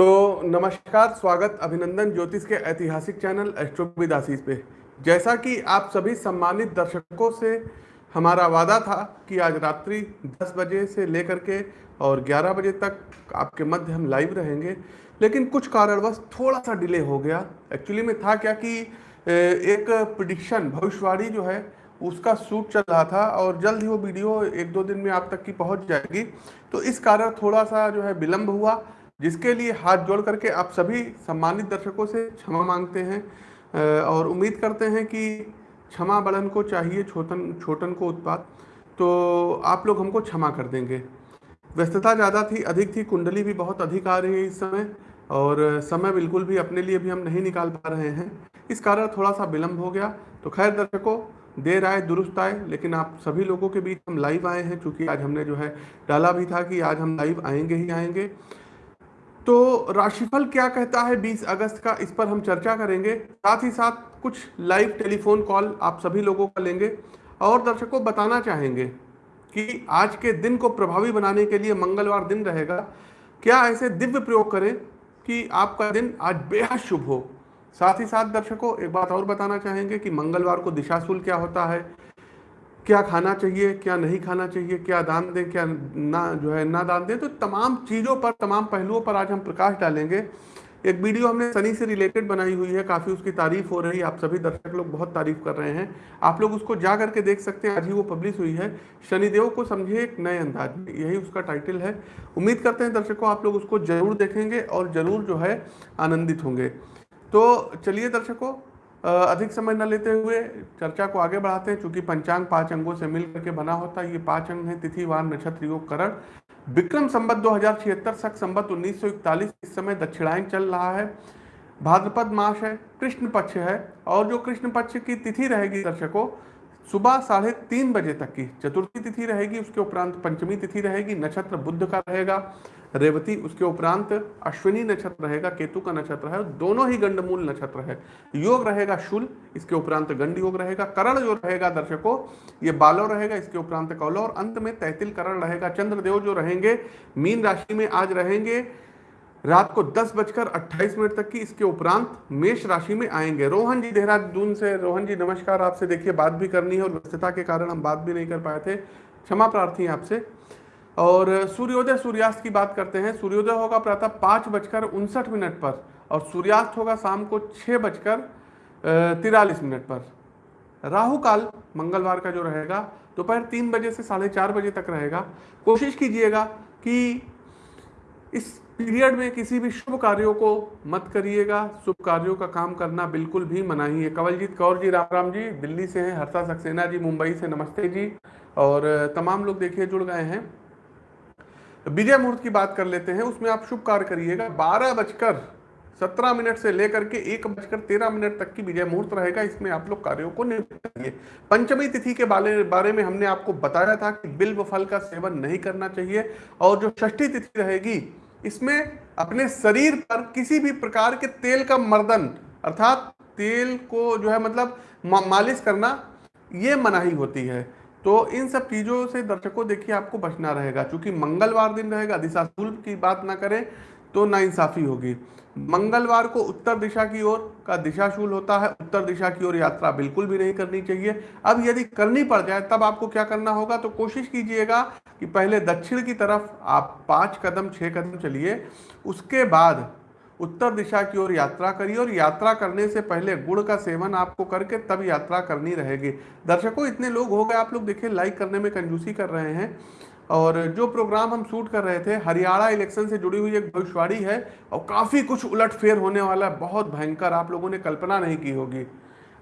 तो नमस्कार, स्वागत अभिनंदन ज्योतिष के ऐतिहासिक चैनल एस्ट्रोविद आशीष पे। जैसा कि आप सभी सम्मानित दर्शकों से हमारा वादा था कि आज रात्रि 10 बजे से लेकर के और 11 बजे तक आपके मध्य हम लाइव रहेंगे, लेकिन कुछ कारणवश थोड़ा सा डिले हो गया। एक्चुअली में था क्या कि एक प्रिडिक्शन भविष्यवाणी जो है, उसका शूट चल रहा था और जल्द ही वो वीडियो एक दो दिन में आप तक की पहुँच जाएगी। तो इस कारण थोड़ा सा जो है विलम्ब हुआ जिसके लिए हाथ जोड़ करके आप सभी सम्मानित दर्शकों से क्षमा मांगते हैं और उम्मीद करते हैं कि क्षमा बड़न को चाहिए छोटन छोटन को उत्पाद तो आप लोग हमको क्षमा कर देंगे। व्यस्तता ज़्यादा थी, अधिक थी, कुंडली भी बहुत अधिक आ रही है इस समय, और समय बिल्कुल भी अपने लिए भी हम नहीं निकाल पा रहे हैं। इस कारण थोड़ा सा विलम्ब हो गया। तो खैर दर्शकों, देर आए, दुरुस्त आए, लेकिन आप सभी लोगों के बीच हम लाइव आए हैं, क्योंकि आज हमने जो है डाला भी था कि आज हम लाइव आएँगे ही आएँगे। तो राशिफल क्या कहता है 20 अगस्त का? इस पर हम चर्चा करेंगे। साथ ही साथ कुछ लाइव टेलीफोन कॉल आप सभी लोगों का लेंगे। और दर्शकों, बताना चाहेंगे कि आज के दिन को प्रभावी बनाने के लिए मंगलवार दिन रहेगा। क्या ऐसे दिव्य प्रयोग करें कि आपका दिन आज बेहद शुभ हो? साथ ही साथ दर्शकों, एक बात और बताना चाहेंगे कि मंगलवार को दिशाशूल क्या होता है? क्या खाना चाहिए, क्या नहीं खाना चाहिए, क्या दान दें, क्या ना जो है ना दान दें तो तमाम चीज़ों पर, तमाम पहलुओं पर आज हम प्रकाश डालेंगे। एक वीडियो हमने सनी से रिलेटेड बनाई हुई है, काफ़ी उसकी तारीफ़ हो रही है, आप सभी दर्शक लोग बहुत तारीफ़ कर रहे हैं। आप लोग उसको जा करके देख सकते हैं, आज ही वो पब्लिश हुई है। शनिदेव को समझे एक नए अंदाज में, यही उसका टाइटल है। उम्मीद करते हैं दर्शकों, आप लोग उसको ज़रूर देखेंगे और ज़रूर जो है आनंदित होंगे। तो चलिए दर्शकों अधिक समय न लेते हुए चर्चा को आगे बढ़ाते हैं, चूँकि पंचांग पाँच अंगों से मिल करके बना होता है। ये पाँच अंग हैं तिथिवार नक्षत्र, योग, करण। विक्रम संबत दो हज़ार सख संबत इस समय दक्षिणायन चल रहा है। भाद्रपद मास है, कृष्ण पक्ष है, और जो कृष्ण पक्ष की तिथि रहेगी दर्शकों, सुबह साढ़े तीन बजे तक की चतुर्थी तिथि रहेगी, उसके उपरांत पंचमी तिथि रहेगी, नक्षत्र बुद्ध का रहेगा। रेवती, उसके उपरांत अश्विनी नक्षत्र रहेगा, केतु का नक्षत्र है, दोनों ही गंडमूल नक्षत्र है। योग रहेगा शुल, इसके उपरांत गंड योग रहेगा। करण जो रहेगा दर्शकों, ये बालो रहेगा, इसके उपरांत कौलो और अंत में तैतिल करण रहेगा। चंद्रदेव जो रहेंगे, मीन राशि में आज रहेंगे, रात को दस बजकर अट्ठाईस मिनट तक की, इसके उपरांत मेष राशि में आएँगे। रोहन जी देहरादून से, रोहन जी नमस्कार, आपसे देखिए, बात भी करनी है, और व्यस्तता के कारण हम बात भी नहीं कर पाए थे। क्षमा प्रार्थी आपसे। और सूर्योदय सूर्यास्त की बात करते हैं। सूर्योदय होगा प्रातः पाँच बजकर उनसठ मिनट पर और सूर्यास्त होगा शाम को छः बजकर तिरालीस मिनट पर। राहु काल मंगलवार का जो रहेगा, दोपहर तीन बजे से साढ़े चार बजे तक रहेगा। कोशिश कीजिएगा कि इस पीरियड में किसी भी शुभ कार्यों को मत करिएगा। शुभ कार्यों का काम करना बिल्कुल भी मनाही है। कवलजीत कौर जी राम राम जी, दिल्ली से हैं, हर्षा सक्सेना जी, मुंबई से नमस्ते जी। और, तमाम लोग देखिए, जुड़ गए हैं। विजय मुहूर्त की बात कर लेते हैं, उसमें आप शुभ कार्य करिएगा। बारह बजकर सत्रह मिनट से लेकर के एक बजकर तेरह मिनट तक की विजय मुहूर्त रहेगा। इसमें आप लोग कार्यों को करिए पंचमी तिथि के बारे बारे में हमने आपको बताया था कि बिल्व फल का सेवन नहीं करना चाहिए और जो षष्ठी तिथि रहेगी, इसमें अपने शरीर पर किसी भी प्रकार के तेल का मर्दन, अर्थात तेल को जो है मतलब मालिश करना, ये मनाही होती है। तो इन सब चीज़ों से दर्शकों, देखिए, आपको बचना रहेगा। क्योंकि मंगलवार दिन रहेगा दिशाशूल की बात ना करें तो नाइंसाफ़ी होगी। मंगलवार को उत्तर दिशा की ओर का दिशाशूल होता है, उत्तर दिशा की ओर यात्रा बिल्कुल भी नहीं करनी चाहिए। अब यदि करनी पड़ जाए, तब आपको क्या करना होगा? तो कोशिश कीजिएगा कि पहले दक्षिण की तरफ़ आप पाँच कदम, छह कदम चलिए। उसके बाद उत्तर दिशा की ओर यात्रा करिए और यात्रा करने से पहले गुड़ का सेवन आपको करके तब यात्रा करनी रहेगी। दर्शकों, इतने लोग हो गए, आप लोग देखिए लाइक करने में कंजूसी कर रहे हैं। और जो प्रोग्राम हम शूट कर रहे थे, हरियाणा इलेक्शन से जुड़ी हुई एक भविष्यवाणी है और काफ़ी कुछ उलटफेर होने वाला है। बहुत भयंकर, आप लोगों ने कल्पना नहीं की होगी।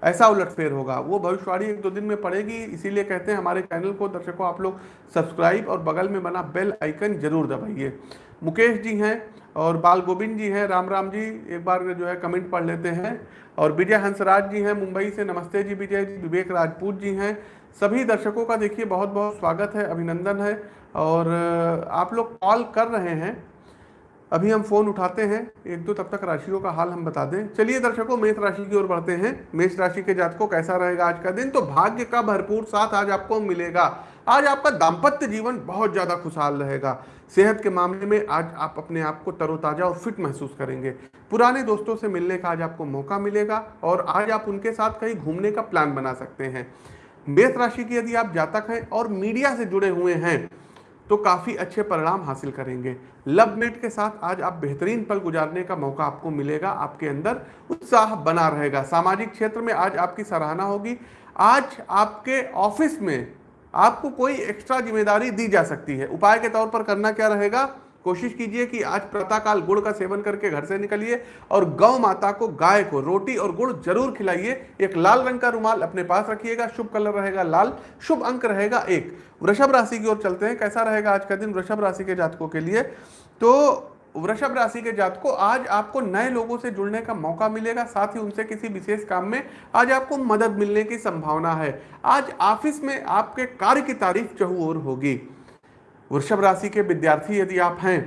ऐसा उलटफेर होगा। वो भविष्यवाणी एक दो दिन में पड़ेगी, इसीलिए कहते हैं हमारे चैनल को दर्शकों, आप लोग सब्सक्राइब और बगल में बना बेल आइकन ज़रूर दबाइए। मुकेश जी हैं और बाल गोविंद जी हैं, राम राम जी, एक बार जो है कमेंट पढ़ लेते हैं। और विजय हंसराज जी हैं, मुंबई से, नमस्ते जी विजय जी, विवेक राजपूत जी हैं। सभी दर्शकों का देखिए बहुत बहुत स्वागत है, अभिनंदन है। और आप लोग कॉल कर रहे हैं, अभी हम फ़ोन उठाते हैं, एक दो तब तक राशियों का हाल हम बता दें। चलिए दर्शकों, मेष राशि की ओर बढ़ते हैं। मेष राशि के जातकों, कैसा रहेगा आज का दिन? तो भाग्य का भरपूर साथ आज आपको मिलेगा। आज आपका दाम्पत्य जीवन बहुत ज़्यादा खुशहाल रहेगा। सेहत के मामले में आज आप अपने आप को तरोताजा और फिट महसूस करेंगे। पुराने दोस्तों से मिलने का आज आपको मौका मिलेगा और आज आप उनके साथ कहीं घूमने का प्लान बना सकते हैं। मेष राशि की यदि आप जातक हैं और मीडिया से जुड़े हुए हैं तो काफ़ी अच्छे परिणाम हासिल करेंगे। लव मेट के साथ आज आप बेहतरीन पल गुजारने का मौका आपको मिलेगा, आपके अंदर उत्साह बना रहेगा। सामाजिक क्षेत्र में आज आपकी सराहना होगी। आज आपके ऑफ़िस में आपको कोई एक्स्ट्रा ज़िम्मेदारी दी जा सकती है। उपाय के तौर पर करना क्या रहेगा? कोशिश कीजिए कि आज प्रातःकाल गुड़ का सेवन करके घर से निकलिए और गौ माता को गाय को रोटी और गुड़ ज़रूर खिलाइए। एक लाल रंग का रुमाल अपने पास रखिएगा, शुभ कलर रहेगा लाल, शुभ अंक रहेगा एक। वृषभ राशि की ओर चलते हैं, कैसा रहेगा आज का दिन वृषभ राशि के जातकों के लिए? तो वृषभ राशि के जातकों, आज आपको नए लोगों से जुड़ने का मौका मिलेगा, साथ ही उनसे किसी विशेष काम में आज आपको मदद मिलने की संभावना है। आज ऑफ़िस में आपके कार्य की तारीफ़ चहुओर होगी। वृषभ राशि के विद्यार्थी यदि आप हैं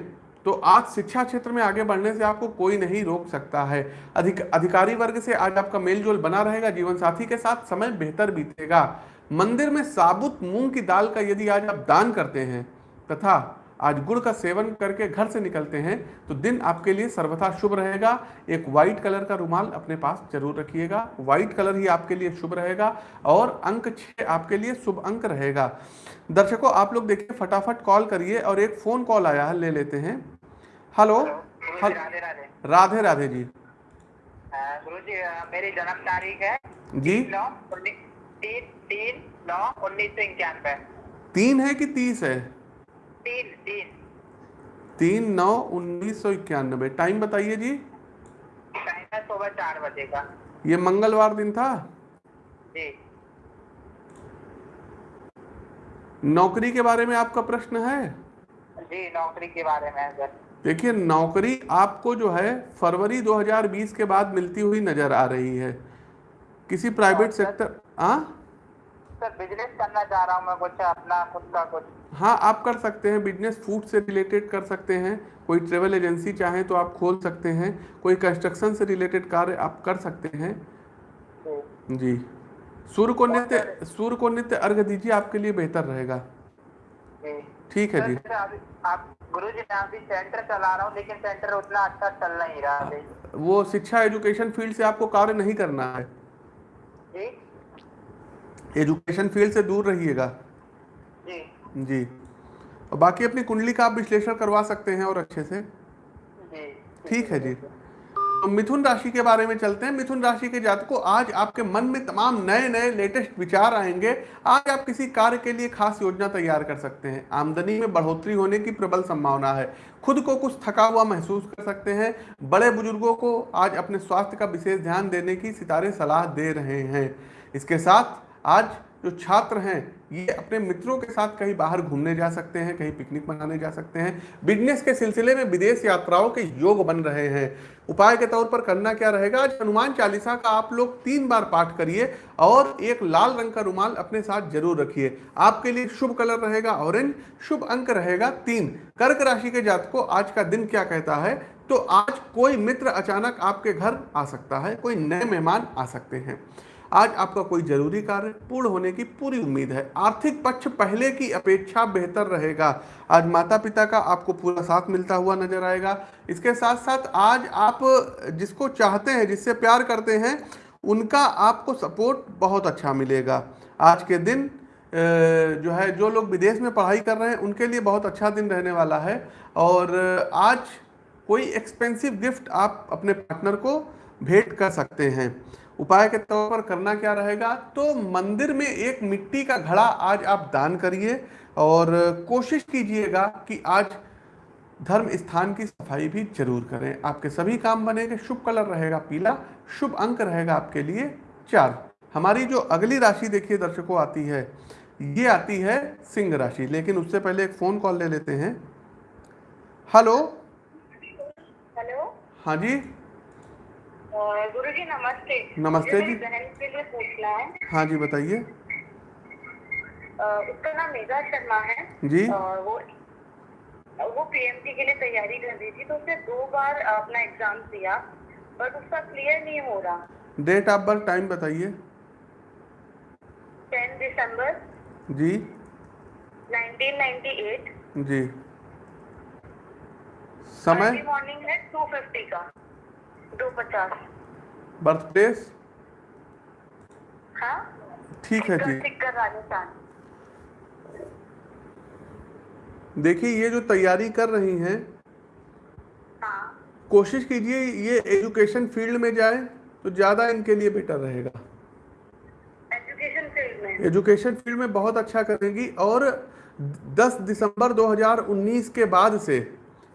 तो आज शिक्षा क्षेत्र में आगे बढ़ने से आपको कोई नहीं रोक सकता है। अधिक, अधिकारी वर्ग से आज आपका मेलजोल बना रहेगा, जीवन साथी के साथ समय बेहतर बीतेगा। मंदिर में साबुत मूंग की दाल का यदि आज आप दान करते हैं, तथा आज गुड़ का सेवन करके घर से निकलते हैं तो दिन आपके लिए सर्वथा शुभ रहेगा। एक व्हाइट कलर का रुमाल अपने पास ज़रूर रखिएगा। व्हाइट कलर ही आपके लिए शुभ रहेगा और अंक छः आपके लिए शुभ अंक रहेगा। दर्शकों आप लोग देखिए फटाफट कॉल करिए और एक फ़ोन कॉल आया है ले लेते हैं। हेलो राधे राधे। राधे राधे जी। गुरु जी मेरी जन्म तारीख है। जी। नौ तीन तीन नौ उन्नीस सौ इक्यानवे। तीन है कि तीस है? तीन तीन। तीन नौ उन्नीस सौ इक्यानबे। टाइम बताइए जी। टाइम है सुबह चार बजे का। ये मंगलवार दिन था? जी। नौकरी के बारे में आपका प्रश्न है? जी नौकरी के बारे में सर। देखिए नौकरी आपको जो है फरवरी 2020 के बाद मिलती हुई नज़र आ रही है। किसी प्राइवेट सेक्टर हाँ? सर बिज़नेस करना चाह रहा हूँ मैं कुछ अपना खुद का कुछ। हाँ आप कर सकते हैं बिज़नेस फ़ूड से रिलेटेड कर सकते हैं। कोई ट्रेवल एजेंसी चाहे तो आप खोल सकते हैं। कोई कंस्ट्रक्शन से रिलेटेड कार्य आप कर सकते हैं। जी। सूर्य को नित्य सूर्य को नित्य अर्घ दीजिए आपके लिए बेहतर रहेगा। ठीक है जी। आप गुरु जी मैं अभी सेंटर चला रहा हूँ लेकिन सेंटर उतना अच्छा चल नहीं रहा। वो शिक्षा एजुकेशन फ़ील्ड से आपको कार्य नहीं करना है। जी। एजुकेशन फ़ील्ड से दूर रहिएगा। जी। जी। और बाकी अपनी कुंडली का आप विश्लेषण करवा सकते हैं और अच्छे से। ठीक है जी। तो मिथुन राशि के बारे में चलते हैं। मिथुन राशि के जातकों आज आपके मन में तमाम नए नए लेटेस्ट विचार आएँगे। आज आप किसी कार्य के लिए खास योजना तैयार कर सकते हैं। आमदनी में बढ़ोतरी होने की प्रबल संभावना है। खुद को कुछ थका हुआ महसूस कर सकते हैं। बड़े बुज़ुर्गों को आज अपने स्वास्थ्य का विशेष ध्यान देने की सितारे सलाह दे रहे हैं। इसके साथ आज जो छात्र हैं, ये अपने मित्रों के साथ कहीं बाहर घूमने जा सकते हैं, कहीं पिकनिक मनाने जा सकते हैं। बिज़नेस के सिलसिले में विदेश यात्राओं के योग बन रहे हैं। उपाय के तौर पर करना क्या रहेगा? आज हनुमान चालीसा का आप लोग तीन बार पाठ करिए और एक लाल रंग का रुमाल अपने साथ ज़रूर रखिए। आपके लिए शुभ कलर रहेगा ऑरेंज, शुभ अंक रहेगा तीन। कर्क राशि के जात को आज का दिन क्या कहता है? तो आज कोई मित्र अचानक आपके घर आ सकता है, कोई नए मेहमान आ सकते हैं। आज आपका कोई ज़रूरी कार्य पूर्ण होने की पूरी उम्मीद है। आर्थिक पक्ष पहले की अपेक्षा बेहतर रहेगा। आज माता पिता का आपको पूरा साथ मिलता हुआ नज़र आएगा। इसके साथ साथ आज आप जिसको चाहते हैं, जिससे प्यार करते हैं, उनका आपको सपोर्ट बहुत अच्छा मिलेगा। आज के दिन जो है, जो लोग विदेश में पढ़ाई कर रहे हैं, उनके लिए बहुत अच्छा दिन रहने वाला है। और आज कोई एक्सपेंसिव गिफ्ट आप अपने पार्टनर को भेंट कर सकते हैं। उपाय के तौर पर करना क्या रहेगा? तो मंदिर में एक मिट्टी का घड़ा आज आप दान करिए और कोशिश कीजिएगा कि आज धर्म स्थान की सफ़ाई भी ज़रूर करें। आपके सभी काम बनेंगे शुभ कलर रहेगा पीला शुभ अंक रहेगा आपके लिए चार। हमारी जो अगली राशि देखिए दर्शकों आती है। ये आती है सिंह राशि लेकिन उससे पहले एक फ़ोन कॉल ले लेते हैं। हेलो? हेलो? हाँ जी। गुरु जी नमस्ते। नमस्ते जी। बहन के लिए पूछना है। हाँ जी बताइए। उसका नाम मेघा शर्मा है। जी। और वो वो पीएमसी के लिए तैयारी कर रही थी तो उसने दो बार अपना एग्ज़ाम दिया बट उसका क्लियर नहीं हो रहा। डेट ऑफ़ बर्थ टाइम बताइए। टेन दिसंबर। जी। 1998 जी। समय? मॉर्निंग है टू फिफ्टी का। दो पचास। बर्थ प्लेस हाँ? ठीक है जी राजस्थान। देखिए ये जो तैयारी कर रही हैं हाँ। कोशिश कीजिए ये एजुकेशन फ़ील्ड में जाए तो ज़्यादा इनके लिए बेटर रहेगा। एजुकेशन फ़ील्ड में? एजुकेशन फ़ील्ड में बहुत अच्छा करेंगी और 10 दिसंबर 2019 के बाद से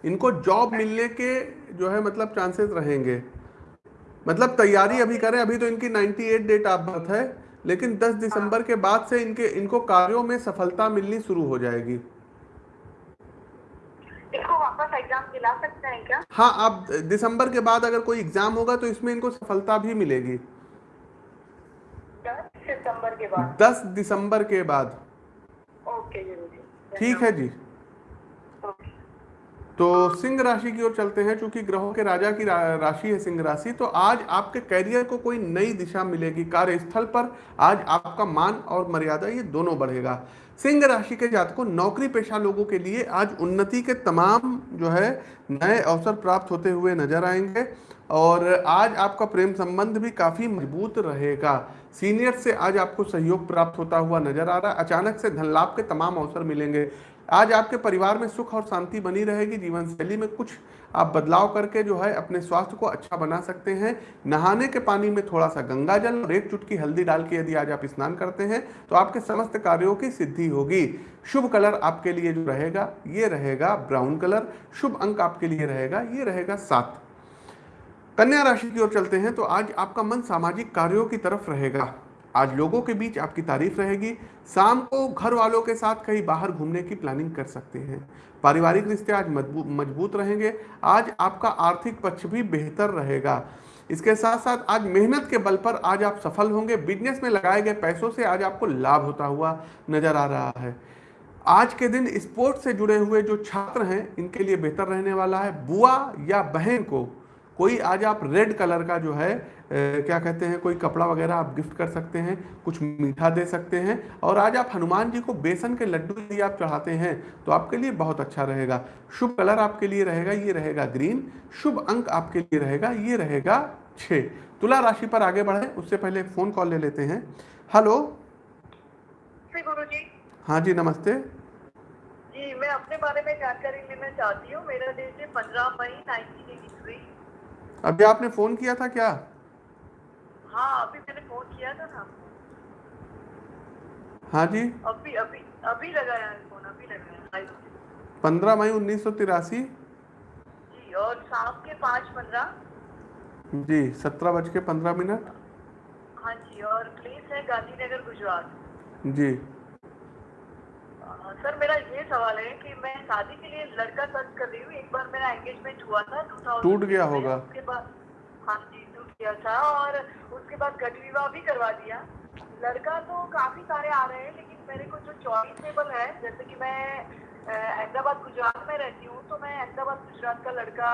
इनको जॉब मिलने के जो है मतलब चांसेस रहेंगे। मतलब तैयारी अभी करें अभी तो इनकी 98 डेट ऑफ़ बर्थ है लेकिन 10 दिसंबर के बाद से इनके इनको कार्यों में सफलता मिलनी शुरू हो जाएगी। इसको वापस एग्ज़ाम दिला सकते हैं क्या? हाँ आप दिसंबर के बाद अगर कोई एग्ज़ाम होगा तो इसमें इनको सफलता भी मिलेगी। दस सितंबर के बाद? 10 दिसंबर के बाद। ओके ठीक है जी। तो सिंह राशि की ओर चलते हैं क्योंकि ग्रहों के राजा की राशि है सिंह राशि तो आज आपके करियर को कोई नई दिशा मिलेगी, कार्यस्थल पर आज आपका मान और मर्यादा ये दोनों बढ़ेगा। सिंह राशि के जातकों, नौकरी पेशा लोगों के लिए आज उन्नति के तमाम जो है, नए अवसर प्राप्त होते हुए नज़र आएँगे, और आज आपका प्रेम संबंध भी काफ़ी मज़बूत रहेगा। सीनियर से आज आपको सहयोग प्राप्त होता हुआ नज़र आ रहा है, अचानक से धन लाभ के तमाम अवसर मिलेंगे। आज आपके परिवार में सुख और शांति बनी रहेगी, जीवन शैली में कुछ आप बदलाव करके जो है अपने स्वास्थ्य को अच्छा बना सकते हैं। नहाने के पानी में थोड़ा सा गंगा जल और एक चुटकी हल्दी डाल के यदि आज आप स्नान करते हैं तो आपके समस्त कार्यों की सिद्धि होगी। शुभ कलर आपके लिए जो रहेगा, ये रहेगा ब्राउन कलर, शुभ अंक आपके लिए रहेगा, ये रहेगा सात। कन्या राशि की ओर चलते हैं तो आज आपका मन सामाजिक कार्यों की तरफ़ रहेगा। आज लोगों के बीच आपकी तारीफ़ रहेगी। शाम को घर वालों के साथ कहीं बाहर घूमने की प्लानिंग कर सकते हैं। पारिवारिक रिश्ते आज मज़बूत रहेंगे। आज आपका आर्थिक पक्ष भी बेहतर रहेगा। इसके साथ साथ आज मेहनत के बल पर आज आप सफल होंगे। बिज़नेस में लगाए गए पैसों से आज आपको लाभ होता हुआ नज़र आ रहा है। आज के दिन स्पोर्ट्स से जुड़े हुए जो छात्र हैं, इनके लिए बेहतर रहने वाला है। बुआ या बहन को कोई आज आप रेड कलर का जो है ए, क्या कहते हैं कोई कपड़ा वगैरह आप गिफ्ट कर सकते हैं कुछ मीठा दे सकते हैं और आज आप हनुमान जी को बेसन के लड्डू यदि आप चढ़ाते हैं तो आपके लिए बहुत अच्छा रहेगा। शुभ कलर आपके लिए रहेगा ये रहेगा ग्रीन शुभ अंक आपके लिए रहेगा ये रहेगा छ तुला राशि पर आगे बढ़े उससे पहले फ़ोन कॉल ले लेते हैं। हेलो श्री गुरु जी हाँ जी नमस्ते। जी मैं अपने बारे में जानकारी लेना चाहती हूँ। मेरा डेट है पंद्रह मई नाइनटीन एटी थ्री। अभी आपने फ़ोन किया था क्या? हाँ अभी मैंने फ़ोन किया था ना। हाँ जी। अभी अभी अभी लगाया है फ़ोन अभी लगाया पंद्रह मई उन्नीस सौ तिरासी। जी और शाम के पाँच पंद्रह। जी सत्रह बज के पंद्रह मिनट। हाँ जी और प्लेस है गांधीनगर गुजरात। जी। सर मेरा ये सवाल है कि मैं शादी के लिए लड़का सर्च कर रही हूँ। एक बार मेरा एंगेजमेंट हुआ था 2000 टूट गया होगा। उसके बाद हाँ जी टूट गया था और उसके बाद गट विवाह भी करवा दिया। लड़का तो काफ़ी सारे आ रहे हैं लेकिन मेरे को जो चॉइसेबल है जैसे कि मैं अहमदाबाद गुजरात में रहती हूँ तो मैं अहमदाबाद गुजरात का लड़का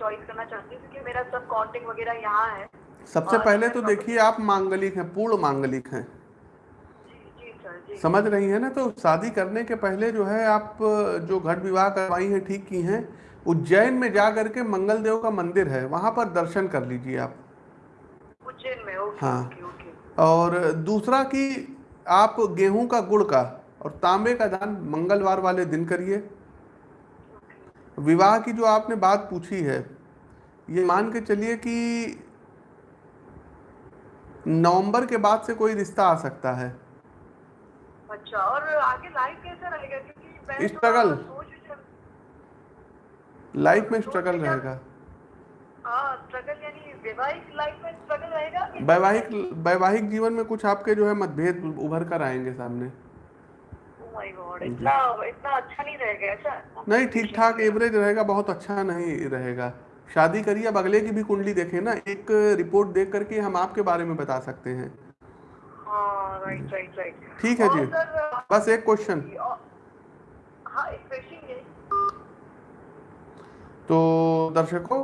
चॉइस करना चाहती हूँ क्योंकि मेरा सब कॉन्टेक्ट वगैरह यहाँ है। सबसे पहले तो देखिए आप मांगलिक हैं पूर्ण मांगलिक हैं। समझ रही हैं ना? तो शादी करने के पहले जो है आप जो घट विवाह करवाई हैं ठीक की हैं उज्जैन में जा करके मंगल देव का मंदिर है वहाँ पर दर्शन कर लीजिए आप। उज्जैन में ओके हाँ। Okay okay. और दूसरा कि आप गेहूँ का गुड़ का और तांबे का दान मंगलवार वाले दिन करिए। विवाह की जो आपने बात पूछी है ये मान के चलिए कि नवंबर के बाद से कोई रिश्ता आ सकता है। अच्छा और आगे लाइफ कैसा रहेगा? क्योंकि स्ट्रगल रहेगा। हाँ स्ट्रगल यानी वैवाहिक लाइफ में स्ट्रगल रहेगा वैवाहिक वैवाहिक जीवन में कुछ आपके जो है मतभेद उभर कर आएँगे सामने। Oh God, इतना इतना अच्छा नहीं रहेगा नहीं ठीक ठाक एवरेज रहेगा बहुत अच्छा नहीं रहेगा। शादी करिए अब अगले की भी कुंडली देखें ना एक रिपोर्ट देख करके हम आपके बारे में बता सकते हाँ। राइट राइट राइट ठीक है जी। बस एक क्वेश्चन हाँ एक क्वेश्चन तो दर्शकों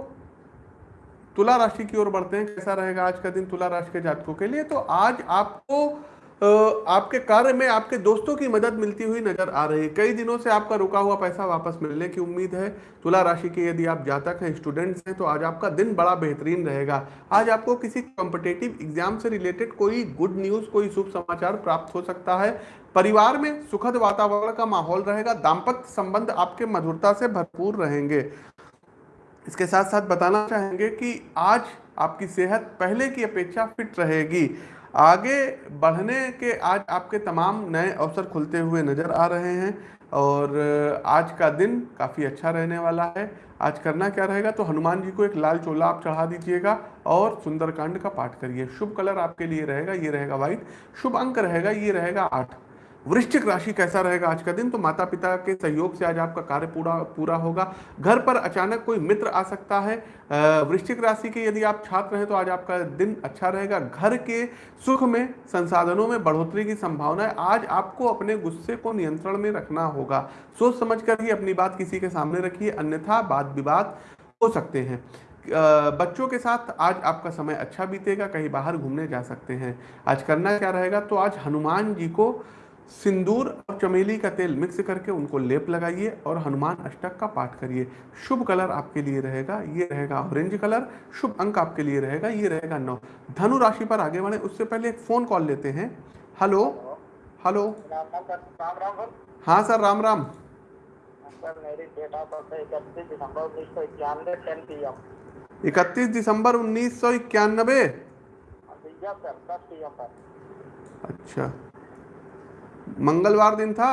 तुला राशि की ओर बढ़ते हैं। कैसा रहेगा आज का दिन तुला राशि के जातकों के लिए? तो आज आपको आपके कार्य में आपके दोस्तों की मदद मिलती हुई नज़र आ रही है। कई दिनों से आपका रुका हुआ पैसा वापस मिलने की उम्मीद है। तुला राशि के यदि आप जातक हैं स्टूडेंट्स हैं तो आज आपका दिन बड़ा बेहतरीन रहेगा। आज आपको किसी कॉम्पिटेटिव एग्ज़ाम से रिलेटेड कोई गुड न्यूज़ कोई शुभ समाचार प्राप्त हो सकता है। परिवार में सुखद वातावरण का माहौल रहेगा। दाम्पत्य संबंध आपके मधुरता से भरपूर रहेंगे। इसके साथ साथ बताना चाहेंगे कि आज आपकी सेहत पहले की अपेक्षा फिट रहेगी। आगे बढ़ने के आज आपके तमाम नए अवसर खुलते हुए नज़र आ रहे हैं और आज का दिन काफ़ी अच्छा रहने वाला है। आज करना क्या रहेगा? तो हनुमान जी को एक लाल चोला आप चढ़ा दीजिएगा और सुंदरकांड का पाठ करिए। शुभ कलर आपके लिए रहेगा, ये रहेगा व्हाइट। शुभ अंक रहेगा, ये रहेगा आठ। वृश्चिक राशि कैसा रहेगा आज का दिन? तो माता पिता के सहयोग से आज आपका कार्य पूरा पूरा होगा। घर पर अचानक कोई मित्र आ सकता है। वृश्चिक राशि के यदि आप छात्र हैं तो आज आपका दिन अच्छा रहेगा। घर के सुख में, संसाधनों में बढ़ोतरी की संभावना है। आज आपको अपने गुस्से को नियंत्रण में रखना होगा। सोच समझ कर ही अपनी बात किसी के सामने रखिए। अन्यथा वाद विवाद हो सकते हैं। बच्चों के साथ आज आपका समय अच्छा बीतेगा। कहीं बाहर घूमने जा सकते हैं। आज करना क्या रहेगा? तो आज हनुमान जी को सिंदूर और चमेली का तेल मिक्स करके उनको लेप लगाइए और हनुमान अष्टक का पाठ करिए। शुभ कलर आपके लिए रहेगा ये रहेगा ऑरेंज कलर शुभ अंक आपके लिए रहेगा ये रहेगा नौ। धनु राशि पर आगे बढ़े उससे पहले एक फ़ोन कॉल लेते हैं। हेलो हेलो हाँ सर राम राम। सर मेरी डेट ऑफ़ बर्थ है इकतीस दिसंबर उन्नीस सौ इक्यानबे अच्छा। मंगलवार दिन था?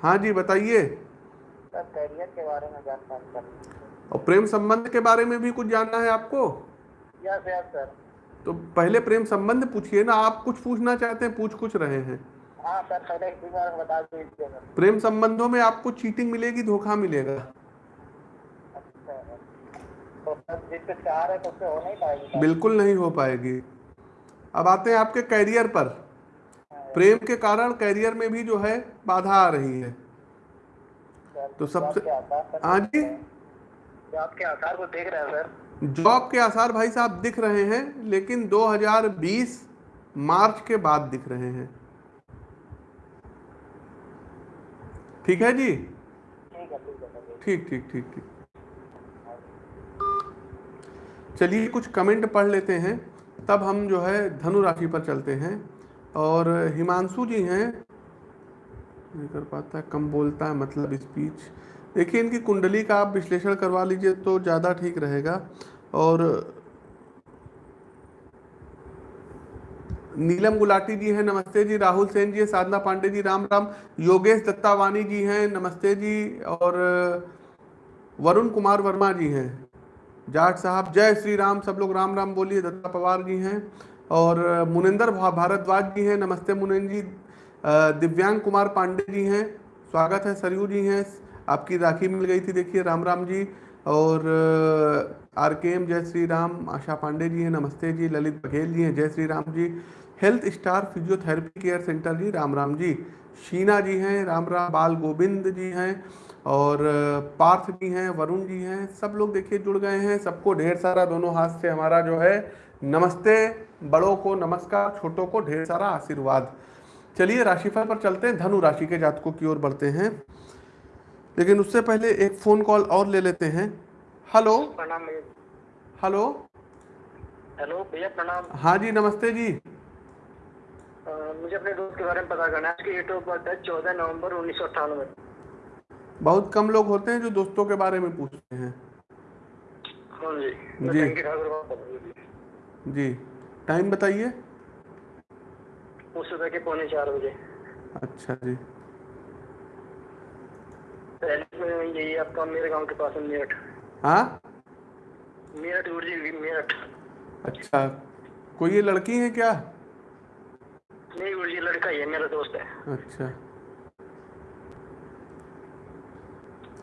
हाँ जी बताइए। करियर के बारे में जानकारी और प्रेम संबंध के बारे में भी कुछ जानना है आपको? यस यस सर तो पहले प्रेम संबंध पूछिए ना आप कुछ पूछना चाहते हैं पूछ कुछ रहे हैं। हाँ सर पहले इसी बारे में बता दीजिए प्रेम संबंधों में आपको चीटिंग मिलेगी धोखा मिलेगा। अच्छा तो तो हो बिल्कुल नहीं हो पाएगी। अब आते हैं आपके कैरियर पर। प्रेम के कारण कैरियर में भी जो है बाधा आ रही है। तो सबसे- हाँ जी। जॉब के आसार को देख रहे हैं सर? जॉब के आसार भाई साहब दिख रहे हैं लेकिन 2020 मार्च के बाद दिख रहे हैं। ठीक है जी? ठीक ठीक ठीक। ठीक ठीक ठीक चलिए कुछ कमेंट पढ़ लेते हैं तब हम जो है धनु राशि पर चलते हैं। और हिमांशु जी हैं। नहीं कर पाता, कम बोलता है मतलब स्पीच देखिए, इनकी कुंडली का आप विश्लेषण करवा लीजिए तो ज़्यादा ठीक रहेगा। और नीलम गुलाटी जी हैं, नमस्ते जी। राहुल सेन जी साधना पांडे जी, राम राम। योगेश दत्तावानी जी हैं, नमस्ते जी। और वरुण कुमार वर्मा जी हैं। जाट साहब, जय श्री राम। सब लोग राम राम बोलिए। दत्ता पवार जी हैं। और मुनिंदर भारद्वाज जी हैं, नमस्ते मुनिंद जी। दिव्यांग कुमार पांडे जी हैं, स्वागत है सरयू जी हैं। आपकी राखी मिल गई थी, देखिए, राम राम जी। और आर के एम जय श्री राम, आशा पांडे जी हैं, नमस्ते जी। ललित बघेल जी हैं, जय Shri Ram ji. Health star physiotherapy care centre ji, Ram Ram ji. Sheena ji हैं, राम राम। बाल गोविंद जी हैं और पार्थ जी हैं, वरुण जी हैं। सब लोग, देखिए, जुड़ गए हैं। सबको ढेर सारा दोनों हाथ से हमारा जो है नमस्ते बड़ों को नमस्कार छोटों को ढेर सारा आशीर्वाद। चलिए राशिफल पर चलते हैं। धनु राशि के जातकों की ओर बढ़ते हैं। लेकिन उससे पहले एक फ़ोन कॉल और ले लेते हैं। हेलो। प्रणाम हेलो। हेलो भैया प्रणाम। हाँ जी नमस्ते जी। मुझे अपने दोस्त के बारे में पता करना है। डेट ऑफ़ बर्थ है चौदह नवंबर उन्नीस सौ अट्ठानवे। बहुत कम लोग होते हैं जो दोस्तों के बारे में पूछते हैं। हाँ जी जी। जी। टाइम बताइए। सुबह के पौने चार बजे। अच्छा जी। पहले यही आपका मेरे गाँव के पास है मेरठ। हाँ? मेरठ गुरुजी मेरठ। अच्छा। कोई ये लड़की है क्या? नहीं गुरुजी लड़का ही है मेरा दोस्त है। अच्छा।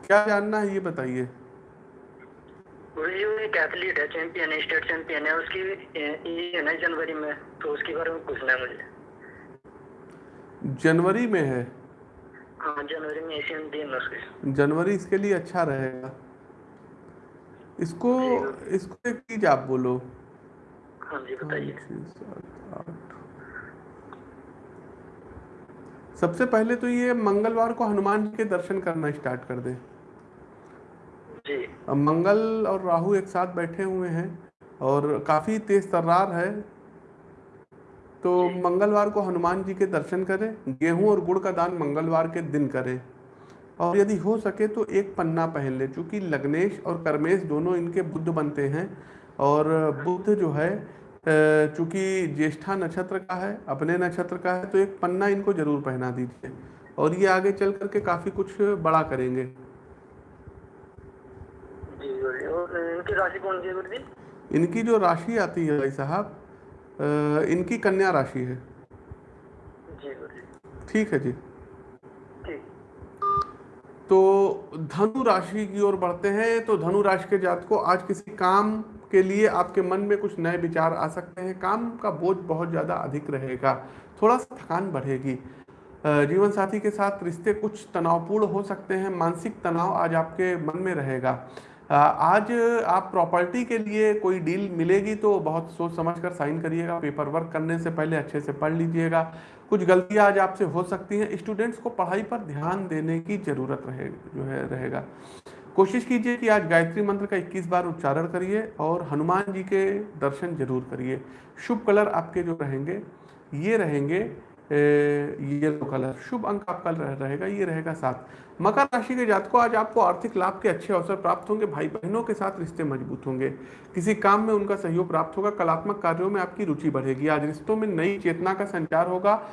क्या जानना है ये बताइए। एक एथलीट है चैंपियन है स्टेट चैंपियन है उसकी ये है जनवरी में तो उसके बारे में पूछना है मुझे। जनवरी में है? हाँ जनवरी में एशियन उसके। जनवरी इसके लिए अच्छा रहेगा। इसको इसको एक चीज़ आप बोलो। हाँ जी बताइए। सबसे पहले तो ये मंगलवार को हनुमान जी के दर्शन करना स्टार्ट कर दें। मंगल और राहु एक साथ बैठे हुए हैं और काफ़ी तेज तर्रार है। तो मंगलवार को हनुमान जी के दर्शन करें गेहूँ और गुड़ का दान मंगलवार के दिन करें। और यदि हो सके तो एक पन्ना पहन ले चूँकि लग्नेश और कर्मेश दोनों इनके बुद्ध बनते हैं और बुद्ध जो है चूँकि ज्येष्ठा नक्षत्र का है अपने नक्षत्र का है तो एक पन्ना इनको ज़रूर पहना दीजिए। और ये आगे चल करके काफ़ी कुछ बड़ा करेंगे जी गुरुजी और इनकी राशि कौन सी है गुरुजी? इनकी जो राशि आती है भाई साहब इनकी कन्या राशि है। जी ठीक है जी। तो धनु राशि की ओर बढ़ते हैं तो धनु राशि के जात को आज किसी काम के लिए आपके मन में कुछ नए विचार आ सकते हैं। काम का बोझ बहुत ज़्यादा अधिक रहेगा थोड़ा सा थकान बढ़ेगी। जीवन साथी के साथ रिश्ते कुछ तनावपूर्ण हो सकते हैं मानसिक तनाव आज आपके मन में रहेगा। आज आप प्रॉपर्टी के लिए कोई डील मिलेगी तो बहुत सोच समझ कर साइन करिएगा पेपर वर्क करने से पहले अच्छे से पढ़ लीजिएगा। कुछ गलतियाँ आज आपसे हो सकती हैं। स्टूडेंट्स को पढ़ाई पर ध्यान देने की ज़रूरत रहे, जो है, रहेगा। कोशिश कीजिए कि आज गायत्री मंत्र का 21 बार उच्चारण करिए और हनुमान जी के दर्शन ज़रूर करिए। शुभ कलर आपके जो रहेंगे, ये रहेंगे येलो कलर शुभ अंक आपका रह- रहेगा, ये रहेगा सात। मकर राशि के जातकों, आज आपको आर्थिक लाभ के अच्छे अवसर प्राप्त होंगे भाई बहनों के साथ रिश्ते मज़बूत होंगे। किसी काम में उनका सहयोग प्राप्त होगा, कलात्मक कार्यों में आपकी रुचि बढ़ेगी। आज रिश्तों में नई चेतना का संचार होगा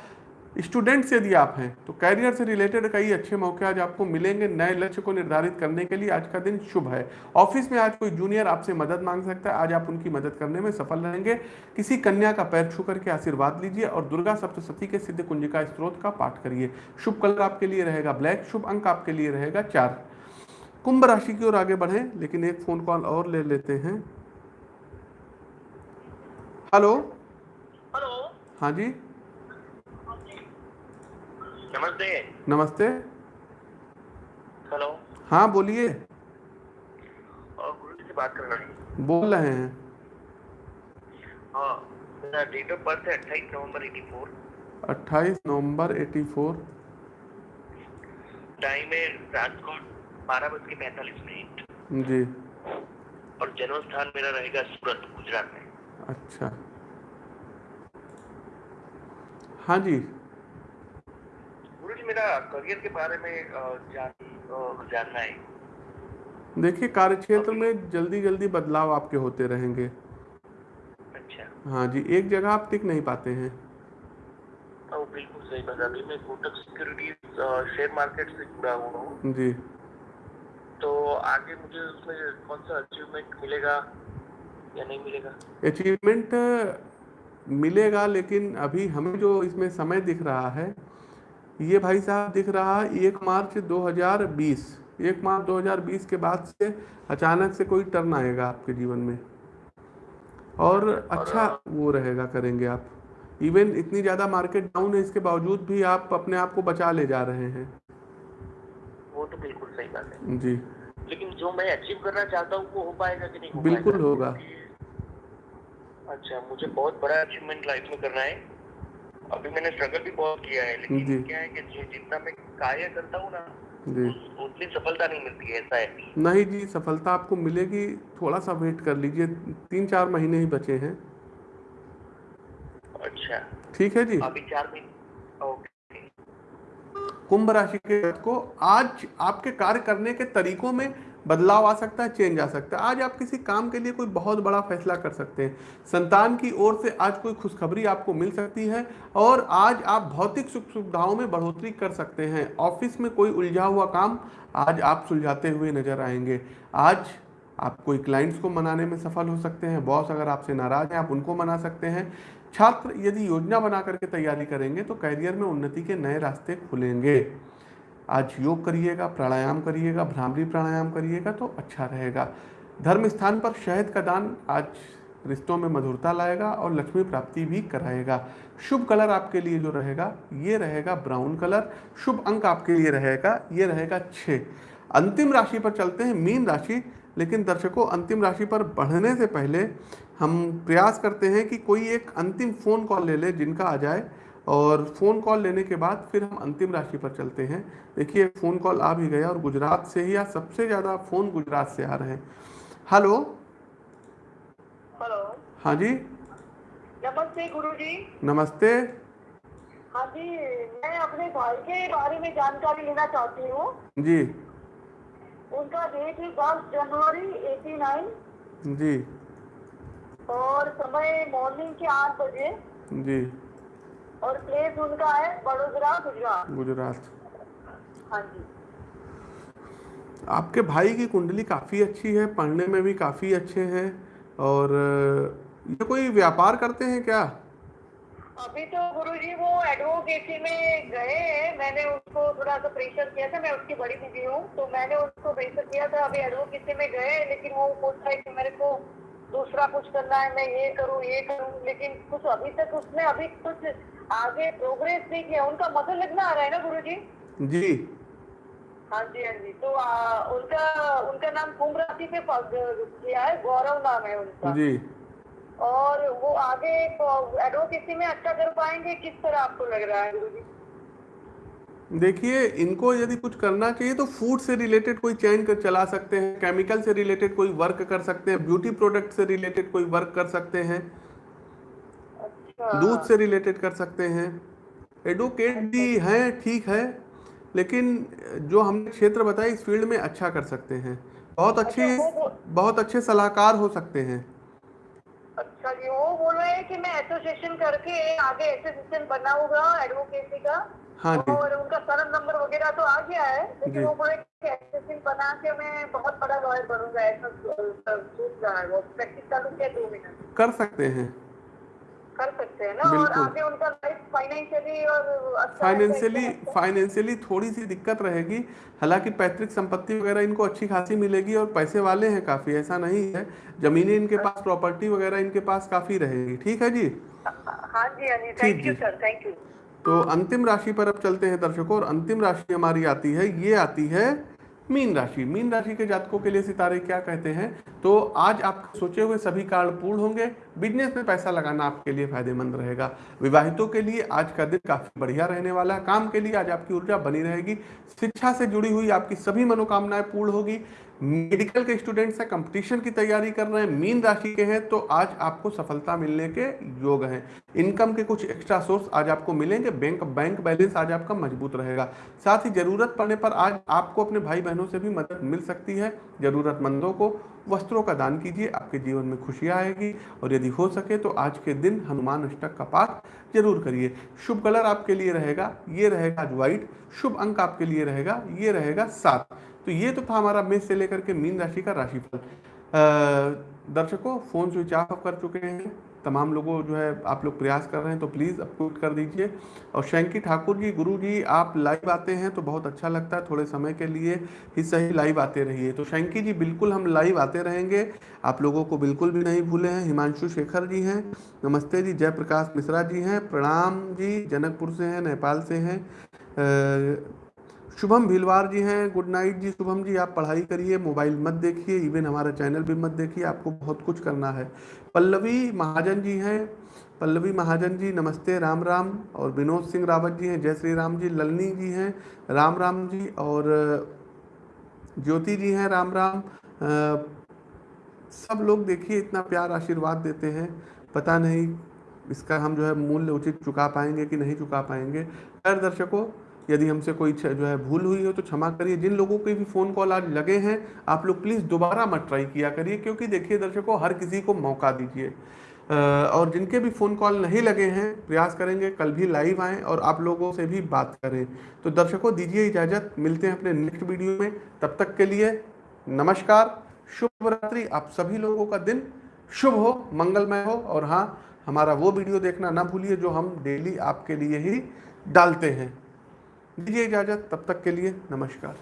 स्टूडेंट्स यदि आप हैं तो कैरियर से रिलेटेड कई अच्छे मौके आज आपको मिलेंगे नए लक्ष्य को निर्धारित करने के लिए आज का दिन शुभ है। ऑफ़िस में आज कोई जूनियर आपसे मदद मांग सकता है आज आप उनकी मदद करने में सफल रहेंगे। किसी कन्या का पैर छू करके आशीर्वाद लीजिए और दुर्गा सप्तशती के सिद्ध कुंजिका स्त्रोत का पाठ करिए। शुभ कलर आपके लिए रहेगा ब्लैक शुभ अंक आपके लिए रहेगा चार। कुंभ राशि की ओर आगे बढ़े लेकिन एक फ़ोन कॉल और ले लेते हैं। हेलो हेलो हाँ जी? नमस्ते। नमस्ते। हेलो। हाँ बोलिए। और गुरु से बात करना है। बोल रहे हैं। हाँ मेरा डेट ऑफ़ बर्थ है अट्ठाईस नवंबर एटी फोर 28 नवंबर 84 टाइम है रात को बारह बज के पैंतालीस मिनट। जी। और जन्म स्थान मेरा रहेगा सूरत गुजरात में। अच्छा। हाँ जी। गुरु जी मेरा करियर के बारे में जान जानना है। देखिए कार्य क्षेत्र में जल्दी जल्दी बदलाव आपके होते रहेंगे। अच्छा। हाँ जी एक जगह आप टिक नहीं पाते हैं। ओ बिल्कुल सही बात अभी मैं कोटक सिक्योरिटीज शेयर मार्केट से जुड़ा हुआ हूँ। जी। तो आगे मुझे उसमें कौन सा अचीवमेंट मिलेगा या नहीं मिलेगा? अचीवमेंट मिलेगा लेकिन अभी हमें जो इसमें समय दिख रहा है ये भाई साहब दिख रहा है एक मार्च 2020 एक मार्च 2020 के बाद से अचानक से कोई टर्न आएगा आपके जीवन में। और अच्छा वो रहेगा करेंगे आप। इवन इतनी ज़्यादा मार्केट डाउन है इसके बावजूद भी आप अपने आप को बचा ले जा रहे हैं। वो तो बिल्कुल सही बात है। जी। लेकिन जो मैं अचीव करना चाहता हूँ वो हो पाएगा कि नहीं हो बिल्कुल होगा। अच्छा मुझे बहुत बड़ा अचीवमेंट लाइफ में करना है। अभी मैंने स्ट्रगल भी बहुत किया है। लेकिन क्या है कि जो जितना मैं कार्य करता हूँ ना जी। उतनी सफलता नहीं मिलती है ऐसा है। नहीं जी सफलता आपको मिलेगी थोड़ा सा वेट कर लीजिए तीन चार महीने ही बचे हैं। अच्छा। ठीक है जी। अभी चार महीने ओके। कुंभ राशि के को आज आपके कार्य करने के तरीकों में बदलाव आ सकता है चेंज आ सकता है। आज आप किसी काम के लिए कोई बहुत बड़ा फैसला कर सकते हैं। संतान की ओर से आज कोई खुशखबरी आपको मिल सकती है और आज आप भौतिक सुख सुविधाओं में बढ़ोतरी कर सकते हैं। ऑफ़िस में कोई उलझा हुआ काम आज आप सुलझाते हुए नज़र आएँगे। आज आप कोई क्लाइंट्स को मनाने में सफल हो सकते हैं। बॉस अगर आपसे नाराज़ हैं, आप उनको मना सकते हैं। छात्र यदि योजना बना करके तैयारी करेंगे तो करियर में उन्नति के नए रास्ते खुलेंगे। आज योग करिएगा, प्राणायाम करिएगा, भ्रामरी प्राणायाम करिएगा तो अच्छा रहेगा। धर्म स्थान पर शहद का दान आज रिश्तों में मधुरता लाएगा और लक्ष्मी प्राप्ति भी कराएगा। शुभ कलर आपके लिए जो रहेगा, ये रहेगा ब्राउन कलर। शुभ अंक आपके लिए रहेगा, ये रहेगा छः। अंतिम राशि पर चलते हैं, मीन राशि। लेकिन दर्शकों, अंतिम राशि पर बढ़ने से पहले हम प्रयास करते हैं कि कोई एक अंतिम फ़ोन कॉल ले ले जिनका आ जाए। और फ़ोन कॉल लेने के बाद फिर हम अंतिम राशि पर चलते हैं। देखिए फ़ोन कॉल आ भी गया और गुजरात से ही आज सबसे ज़्यादा फ़ोन गुजरात से आ रहे हैं। हेलो हेलो हाँ जी? नमस्ते गुरु जी नमस्ते। हाँ जी मैं अपने भाई के बारे में जानकारी लेना चाहती हूँ। जी। उनका डेट है दस जनवरी एटी नाइन जी। और समय मॉर्निंग के आठ बजे। जी। और प्लेस उनका है बड़ोदरा गुजरात। गुजरात। हाँ जी। आपके भाई की कुंडली काफ़ी अच्छी है पढ़ने में भी काफ़ी अच्छे हैं और ये कोई व्यापार करते हैं क्या? अभी तो गुरुजी वो एडवोकेसी में गए हैं मैंने उसको थोड़ा सा प्रेशर किया था मैं उसकी बड़ी दीदी हूँ तो मैंने उसको प्रेशर किया था अभी एडवोकेसी में गए लेकिन वो बोल रहा है कि मेरे को दूसरा कुछ करना है मैं ये करूँ ये करूँ लेकिन कुछ अभी तक उसने अभी कुछ आगे प्रोग्रेस नहीं किया। उनका मदद लगना आ रहा है ना गुरुजी? जी। जी हाँ जी हाँ जी। तो आ, उनका उनका नाम कुंभ राशि पे किया है गौरव नाम है उनका। जी। और वो आगे एडवोकेसी में अच्छा कर पाएँगे? किस तरह आपको लग रहा है गुरुजी? देखिए इनको यदि कुछ करना चाहिए तो फ़ूड से रिलेटेड कोई चैन कर चला सकते हैं केमिकल से रिलेटेड कोई वर्क कर सकते हैं ब्यूटी प्रोडक्ट से रिलेटेड कोई वर्क कर सकते हैं अच्छा। दूध से रिलेटेड कर सकते हैं। एडवोकेट भी हैं ठीक है लेकिन जो हमने क्षेत्र बताया इस फ़ील्ड में अच्छा कर सकते हैं। बहुत अच्छे अच्छा, बहुत अच्छे सलाहकार हो सकते हैं। अच्छा जी वो बोल रहे हैं कि मैं एसोसिएशन करके आगे एसोसिएशन बनाऊँगा एडवोकेसी का। हाँ जी। और उनका सरन नंबर वगैरह तो आ गया है। लेकिन वो बोले बना के मैं बहुत बड़ा लॉयर बनूँगा ऐसा सोच रहा है वो। प्रैक्टिस चालू किया दो मिनट कर सकते हैं। कर सकते हैं ना और आगे उनका लाइफ फाइनेंशियली और अच्छा फाइनेंशियली फाइनेंशियली थोड़ी सी दिक्कत रहेगी हालाँकि पैतृक संपत्ति वगैरह इनको अच्छी खासी मिलेगी और पैसे वाले हैं काफ़ी ऐसा नहीं है। ज़मीनें इनके पास प्रॉपर्टी वगैरह इनके पास काफ़ी रहेगी ठीक है जी? हाँ जी हाँ thank you. Sir thank you तो अंतिम राशि पर अब चलते हैं दर्शकों, और अंतिम राशि हमारी आती है, ये आती है मीन राशि। मीन राशि के जातकों के लिए सितारे क्या कहते हैं? तो आज आप सोचे हुए सभी कार्ड पूर्ण होंगे, बिज़नेस में पैसा लगाना आपके लिए फ़ायदेमंद रहेगा। विवाहितों के लिए आज का दिन काफ़ी बढ़िया रहने वाला है। काम के लिए आज आपकी ऊर्जा बनी रहेगी। शिक्षा से जुड़ी हुई आपकी सभी मनोकामनाएँ पूर्ण होगी। मेडिकल के स्टूडेंट्स हैं, कंपटीशन की तैयारी कर रहे हैं, मीन राशि के हैं तो आज आपको सफलता मिलने के योग हैं। इनकम के कुछ एक्स्ट्रा सोर्स आज आपको मिलेंगे, बैंक बैंक बैलेंस आज आपका मज़बूत रहेगा। साथ ही ज़रूरत पड़ने पर आज आपको अपने भाई बहनों से भी मदद मिल सकती है, जरूरतमंदों को वस्त्रों का दान कीजिए, आपके जीवन में खुशियाँ आएगी, और यदि हो सके तो आज के दिन हनुमान अष्टक का पाठ ज़रूर करिए। शुभ कलर आपके लिए रहेगा, ये रहेगा आज व्हाइट, शुभ अंक आपके लिए रहेगा, ये रहेगा सात। तो ये तो था हमारा मेष से लेकर के मीन राशि का राशिफल। दर्शकों, फ़ोन स्विच ऑफ़ कर चुके हैं। तमाम लोगों जो है, आप लोग प्रयास कर रहे हैं तो प्लीज़ अपलोड कर दीजिए। और शंकी ठाकुर जी, गुरु जी, आप लाइव आते हैं तो बहुत अच्छा लगता है थोड़े समय के लिए। ही सही लाइव आते रहिए। तो शंकी जी, बिल्कुल हम लाइव आते रहेंगे। आप लोगों को बिल्कुल भी नहीं भूले हैं। हिमांशु शेखर जी हैं। नमस्ते जी, जयप्रकाश मिश्रा जी हैं। प्रणाम जी, जनकपुर से हैं, नेपाल से हैं। शुभम भीलवार जी हैं गुड नाइट जी। शुभम जी आप पढ़ाई करिए मोबाइल मत देखिए इवन हमारा चैनल भी मत देखिए आपको बहुत कुछ करना है। पल्लवी महाजन जी हैं पल्लवी महाजन जी नमस्ते राम राम। और विनोद सिंह रावत जी हैं जय श्री राम जी। ललनी जी हैं राम राम जी। और ज्योति जी हैं राम राम। अ, सब लोग देखिए इतना प्यार आशीर्वाद देते हैं। पता नहीं इसका हम जो है मूल्य उचित चुका पाएँगे कि नहीं चुका पाएँगे। खैर दर्शकों यदि हमसे कोई जो है भूल हुई हो तो क्षमा करिए। जिन लोगों के भी फ़ोन कॉल आज लगे हैं, आप लोग प्लीज़ दोबारा मत ट्राई किया करिए, क्योंकि देखिए दर्शकों, हर किसी को मौका दीजिए। और जिनके भी फ़ोन कॉल नहीं लगे हैं, प्रयास करेंगे कल भी लाइव आएँ और आप लोगों से भी बात करें। तो दर्शकों, दीजिए इजाज़त। मिलते हैं अपने नेक्स्ट वीडियो में। तब तक के लिए नमस्कार शुभ रात्रि आप सभी लोगों का दिन शुभ हो, मंगलमय हो। और हाँ हमारा वो वीडियो देखना ना भूलिए जो हम डेली आपके लिए ही डालते हैं। दीजिए इजाज़त तब तक के लिए नमस्कार।